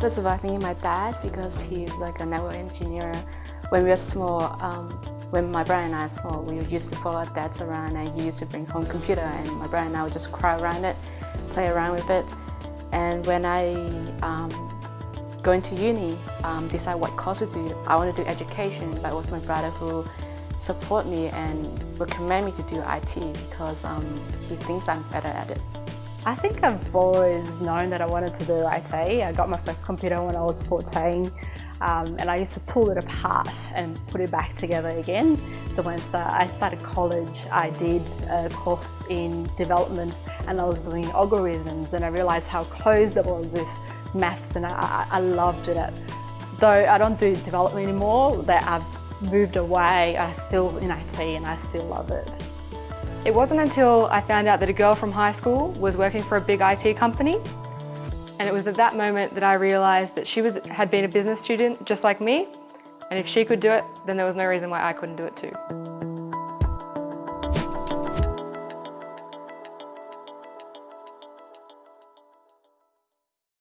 First of all, I think my dad because he's like a network engineer. When we were small, um, when my brother and I were small, we used to follow our dads around and he used to bring home computer and my brother and I would just cry around it, play around with it. And when I um, go into uni, um, decide what course to do, I want to do education, but it was my brother who support me and recommend me to do IT because um, he thinks I'm better at it. I think I've always known that I wanted to do IT. I got my first computer when I was 14 um, and I used to pull it apart and put it back together again. So once uh, I started college, I did a course in development and I was doing algorithms and I realised how close it was with maths and I, I loved it. Though I don't do development anymore, that I've moved away, I still in IT and I still love it. It wasn't until I found out that a girl from high school was working for a big IT company and it was at that moment that I realised that she was, had been a business student just like me and if she could do it then there was no reason why I couldn't do it too.